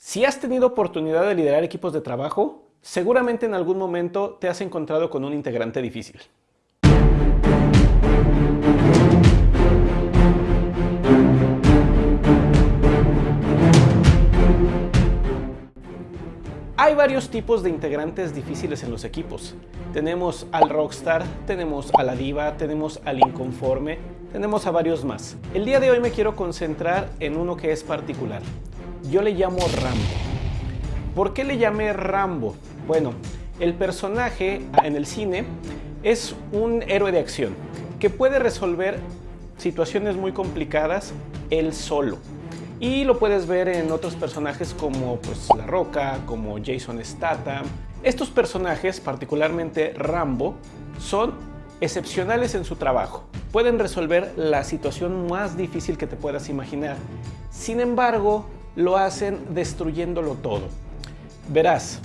Si has tenido oportunidad de liderar equipos de trabajo, seguramente en algún momento te has encontrado con un integrante difícil. Hay varios tipos de integrantes difíciles en los equipos. Tenemos al rockstar, tenemos a la diva, tenemos al inconforme, tenemos a varios más. El día de hoy me quiero concentrar en uno que es particular. Yo le llamo Rambo. ¿Por qué le llamé Rambo? Bueno, el personaje en el cine es un héroe de acción que puede resolver situaciones muy complicadas él solo. Y lo puedes ver en otros personajes como pues, La Roca, como Jason Statham. Estos personajes, particularmente Rambo, son excepcionales en su trabajo. Pueden resolver la situación más difícil que te puedas imaginar. Sin embargo, lo hacen destruyéndolo todo. Verás,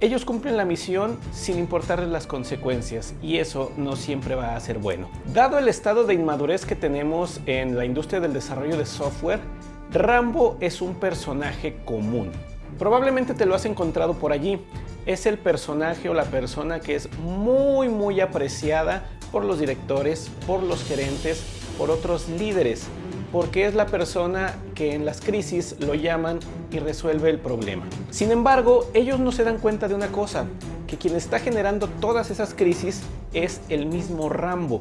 ellos cumplen la misión sin importarles las consecuencias y eso no siempre va a ser bueno. Dado el estado de inmadurez que tenemos en la industria del desarrollo de software, Rambo es un personaje común. Probablemente te lo has encontrado por allí. Es el personaje o la persona que es muy muy apreciada por los directores, por los gerentes, por otros líderes, porque es la persona que en las crisis lo llaman y resuelve el problema. Sin embargo, ellos no se dan cuenta de una cosa, que quien está generando todas esas crisis es el mismo Rambo.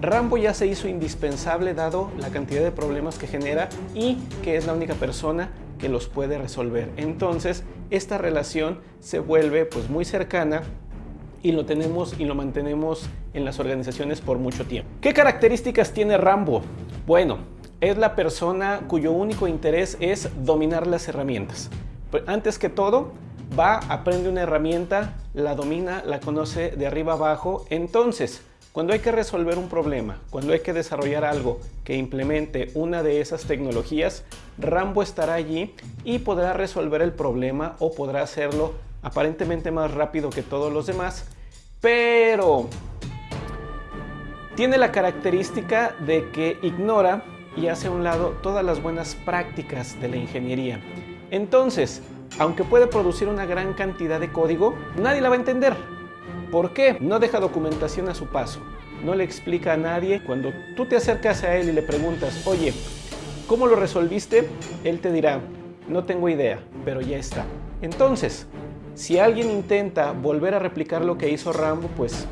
Rambo ya se hizo indispensable dado la cantidad de problemas que genera y que es la única persona que los puede resolver. Entonces, esta relación se vuelve pues muy cercana y lo tenemos y lo mantenemos en las organizaciones por mucho tiempo. ¿Qué características tiene Rambo? Bueno, es la persona cuyo único interés es dominar las herramientas. Antes que todo, va, aprende una herramienta, la domina, la conoce de arriba abajo. Entonces, cuando hay que resolver un problema, cuando hay que desarrollar algo que implemente una de esas tecnologías, Rambo estará allí y podrá resolver el problema o podrá hacerlo aparentemente más rápido que todos los demás, pero tiene la característica de que ignora y hace a un lado todas las buenas prácticas de la ingeniería. Entonces, aunque puede producir una gran cantidad de código, nadie la va a entender. ¿Por qué? No deja documentación a su paso. No le explica a nadie. Cuando tú te acercas a él y le preguntas, oye, ¿cómo lo resolviste? Él te dirá, no tengo idea, pero ya está. Entonces, si alguien intenta volver a replicar lo que hizo Rambo, pues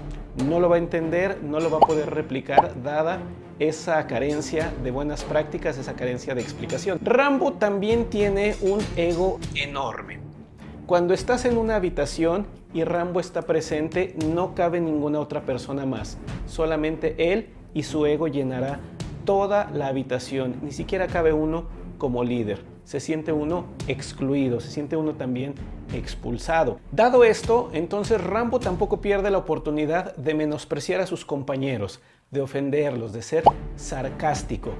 no lo va a entender, no lo va a poder replicar dada esa carencia de buenas prácticas, esa carencia de explicación. Rambo también tiene un ego enorme. Cuando estás en una habitación y Rambo está presente, no cabe ninguna otra persona más. Solamente él y su ego llenará toda la habitación. Ni siquiera cabe uno como líder. Se siente uno excluido, se siente uno también expulsado. Dado esto, entonces Rambo tampoco pierde la oportunidad de menospreciar a sus compañeros, de ofenderlos, de ser sarcástico.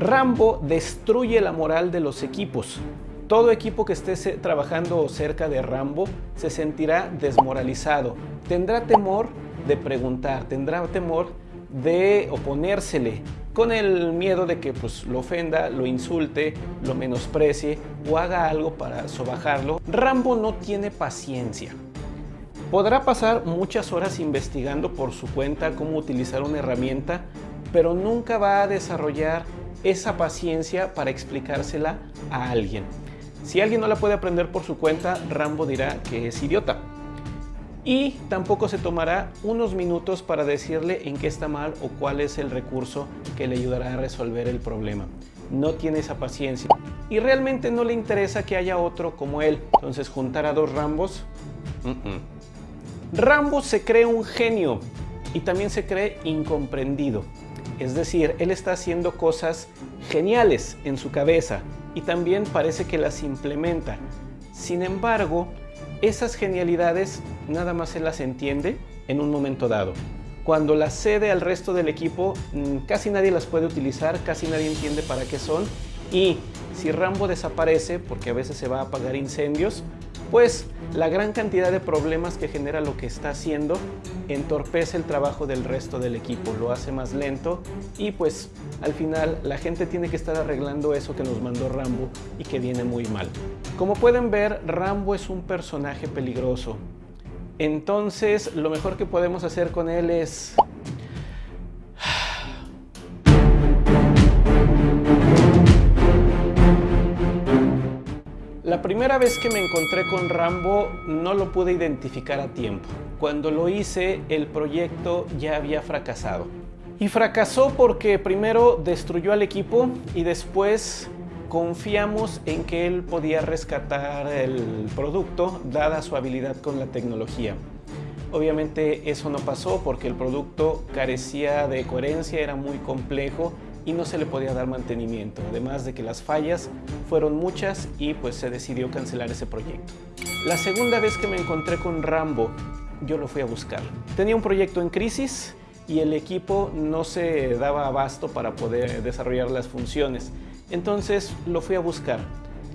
Rambo destruye la moral de los equipos. Todo equipo que esté trabajando cerca de Rambo se sentirá desmoralizado. Tendrá temor de preguntar, tendrá temor de oponérsele, con el miedo de que pues, lo ofenda, lo insulte, lo menosprecie o haga algo para sobajarlo. Rambo no tiene paciencia. Podrá pasar muchas horas investigando por su cuenta cómo utilizar una herramienta, pero nunca va a desarrollar esa paciencia para explicársela a alguien. Si alguien no la puede aprender por su cuenta, Rambo dirá que es idiota. Y tampoco se tomará unos minutos para decirle en qué está mal o cuál es el recurso que le ayudará a resolver el problema. No tiene esa paciencia. Y realmente no le interesa que haya otro como él. Entonces juntar a dos Rambos... Rambo se cree un genio y también se cree incomprendido. Es decir, él está haciendo cosas geniales en su cabeza y también parece que las implementa. Sin embargo, esas genialidades nada más se las entiende en un momento dado. Cuando las cede al resto del equipo, mm, casi nadie las puede utilizar, casi nadie entiende para qué son y si Rambo desaparece, porque a veces se va a apagar incendios, pues la gran cantidad de problemas que genera lo que está haciendo entorpece el trabajo del resto del equipo, lo hace más lento y pues al final la gente tiene que estar arreglando eso que nos mandó Rambo y que viene muy mal. Como pueden ver, Rambo es un personaje peligroso. Entonces, lo mejor que podemos hacer con él es La primera vez que me encontré con Rambo no lo pude identificar a tiempo. Cuando lo hice, el proyecto ya había fracasado. Y fracasó porque primero destruyó al equipo y después confiamos en que él podía rescatar el producto dada su habilidad con la tecnología. Obviamente eso no pasó porque el producto carecía de coherencia, era muy complejo y no se le podía dar mantenimiento, además de que las fallas fueron muchas y pues se decidió cancelar ese proyecto. La segunda vez que me encontré con Rambo, yo lo fui a buscar. Tenía un proyecto en crisis y el equipo no se daba abasto para poder desarrollar las funciones. Entonces lo fui a buscar.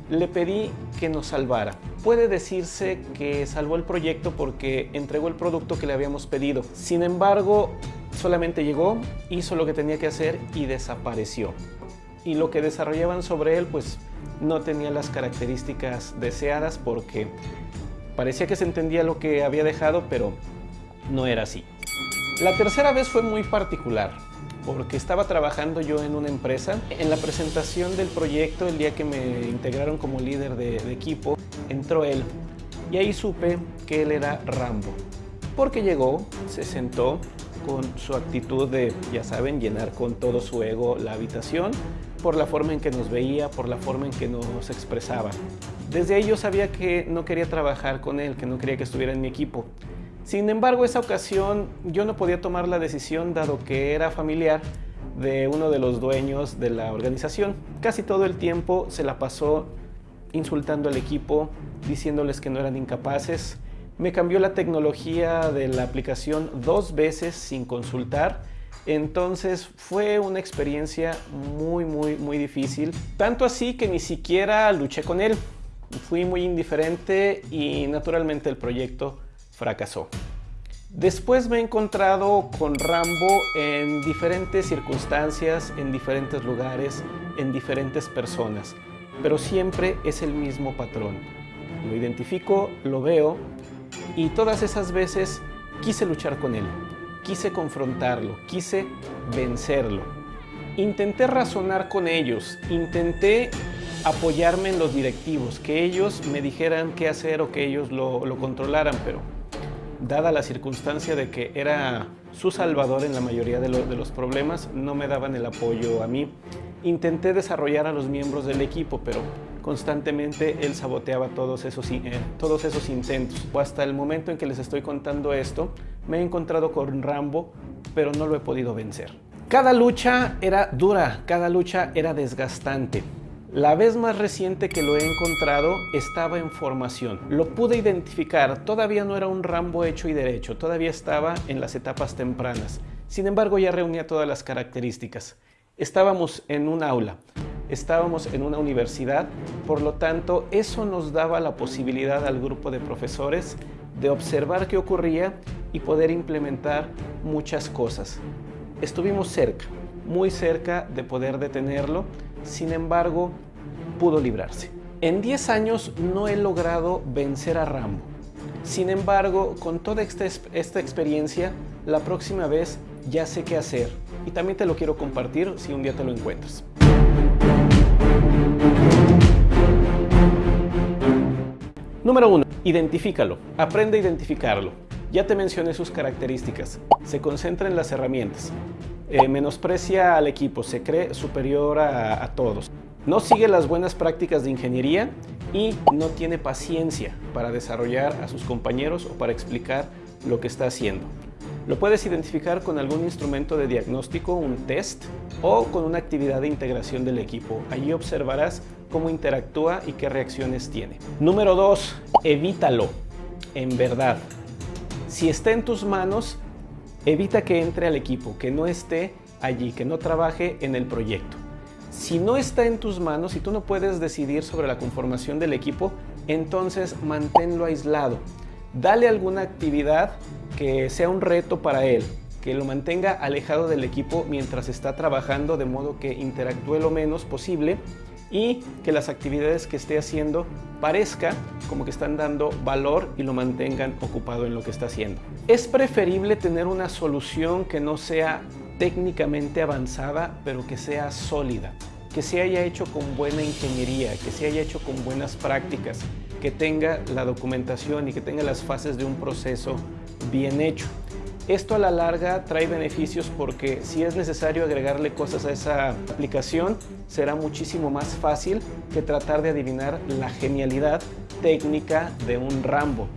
Le pedí que nos salvara. Puede decirse que salvó el proyecto porque entregó el producto que le habíamos pedido. Sin embargo, solamente llegó, hizo lo que tenía que hacer y desapareció. Y lo que desarrollaban sobre él pues no tenía las características deseadas porque parecía que se entendía lo que había dejado, pero no era así. La tercera vez fue muy particular porque estaba trabajando yo en una empresa. En la presentación del proyecto, el día que me integraron como líder de, de equipo, entró él y ahí supe que él era Rambo. Porque llegó, se sentó, con su actitud de, ya saben, llenar con todo su ego la habitación, por la forma en que nos veía, por la forma en que nos expresaba. Desde ahí yo sabía que no quería trabajar con él, que no quería que estuviera en mi equipo. Sin embargo, esa ocasión yo no podía tomar la decisión dado que era familiar de uno de los dueños de la organización. Casi todo el tiempo se la pasó insultando al equipo, diciéndoles que no eran incapaces, me cambió la tecnología de la aplicación dos veces sin consultar. Entonces fue una experiencia muy, muy, muy difícil. Tanto así que ni siquiera luché con él. Fui muy indiferente y naturalmente el proyecto fracasó. Después me he encontrado con Rambo en diferentes circunstancias, en diferentes lugares, en diferentes personas, pero siempre es el mismo patrón. Lo identifico, lo veo y todas esas veces quise luchar con él, quise confrontarlo, quise vencerlo. Intenté razonar con ellos, intenté apoyarme en los directivos, que ellos me dijeran qué hacer o que ellos lo, lo controlaran, pero dada la circunstancia de que era su salvador en la mayoría de, de, los problemas, no me daban el apoyo a mí. Intenté desarrollar a los miembros del equipo, pero constantemente él saboteaba todos esos, eh, todos esos intentos. Hasta el momento en que les estoy contando esto, me he encontrado con Rambo, pero no lo he podido vencer. Cada lucha era dura, cada lucha era desgastante. La vez más reciente que lo he encontrado estaba en formación. Lo pude identificar, todavía no era un Rambo hecho y derecho, todavía estaba en las etapas tempranas. Sin embargo, ya reunía todas las características. Estábamos en un aula estábamos en una universidad, por lo tanto eso nos daba la posibilidad al grupo de profesores de observar qué ocurría y poder implementar muchas cosas. Estuvimos cerca, muy cerca de poder detenerlo, sin embargo pudo librarse. En 10 años no he logrado vencer a Rambo. Sin embargo, con toda esta, esta experiencia, la próxima vez ya sé qué hacer y también te lo quiero compartir si un día te lo encuentras. Número 1. Identifícalo. Aprende a identificarlo. Ya te mencioné sus características. Se concentra en las herramientas. Eh, menosprecia al equipo. Se cree superior a, a todos. No sigue las buenas prácticas de ingeniería y no tiene paciencia para desarrollar a sus compañeros o para explicar lo que está haciendo. Lo puedes identificar con algún instrumento de diagnóstico, un test, o con una actividad de integración del equipo. Allí observarás cómo interactúa y qué reacciones tiene. Número 2. Evítalo. En verdad. Si está en tus manos, evita que entre al equipo, que no esté allí, que no trabaje en el proyecto. Si no está en tus manos y tú no puedes decidir sobre la conformación del equipo, entonces manténlo aislado. Dale alguna actividad que sea un reto para él, que lo mantenga alejado del equipo mientras está trabajando de modo que interactúe lo menos posible y que las actividades que esté haciendo parezca como que están dando valor y lo mantengan ocupado en lo que está haciendo. Es preferible tener una solución que no sea técnicamente avanzada, pero que sea sólida, que se haya hecho con buena ingeniería, que se haya hecho con buenas prácticas, que tenga la documentación y que tenga las fases de un proceso bien hecho. Esto a la larga trae beneficios porque si es necesario agregarle cosas a esa aplicación, será muchísimo más fácil que tratar de adivinar la genialidad técnica de un Rambo.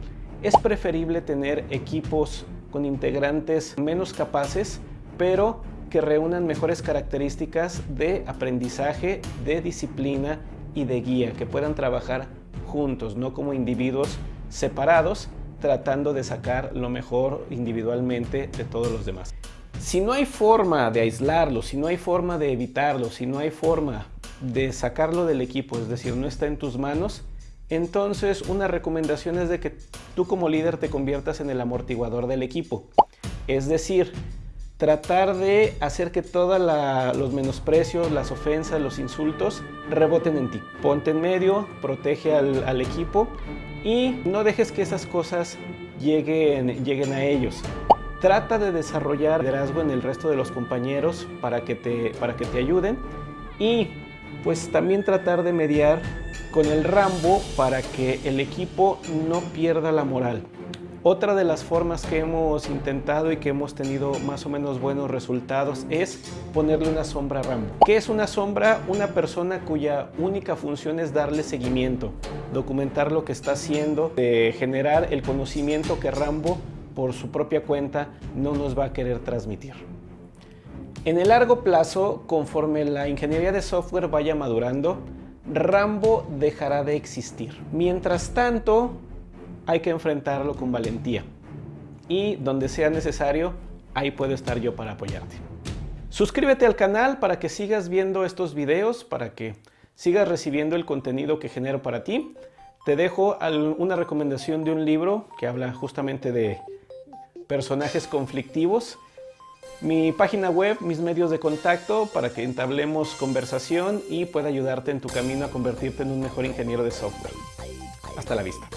Es preferible tener equipos con integrantes menos capaces, pero que reúnan mejores características de aprendizaje, de disciplina y de guía, que puedan trabajar juntos, no como individuos separados, tratando de sacar lo mejor individualmente de todos los demás. Si no hay forma de aislarlo, si no hay forma de evitarlo, si no hay forma de sacarlo del equipo, es decir, no está en tus manos, entonces una recomendación es de que tú como líder te conviertas en el amortiguador del equipo. Es decir, tratar de hacer que todos los menosprecios, las ofensas, los insultos reboten en ti. Ponte en medio, protege al, al equipo y no dejes que esas cosas lleguen, lleguen a ellos. Trata de desarrollar liderazgo en el resto de los compañeros para que te, para que te ayuden y pues también tratar de mediar con el Rambo para que el equipo no pierda la moral. Otra de las formas que hemos intentado y que hemos tenido más o menos buenos resultados es ponerle una sombra a Rambo. ¿Qué es una sombra? Una persona cuya única función es darle seguimiento, documentar lo que está haciendo, generar el conocimiento que Rambo por su propia cuenta no nos va a querer transmitir. En el largo plazo, conforme la ingeniería de software vaya madurando, Rambo dejará de existir. Mientras tanto, hay que enfrentarlo con valentía. Y donde sea necesario, ahí puedo estar yo para apoyarte. Suscríbete al canal para que sigas viendo estos videos, para que sigas recibiendo el contenido que genero para ti. Te dejo una recomendación de un libro que habla justamente de personajes conflictivos. Mi página web, mis medios de contacto para que entablemos conversación y pueda ayudarte en tu camino a convertirte en un mejor ingeniero de software. Hasta la vista.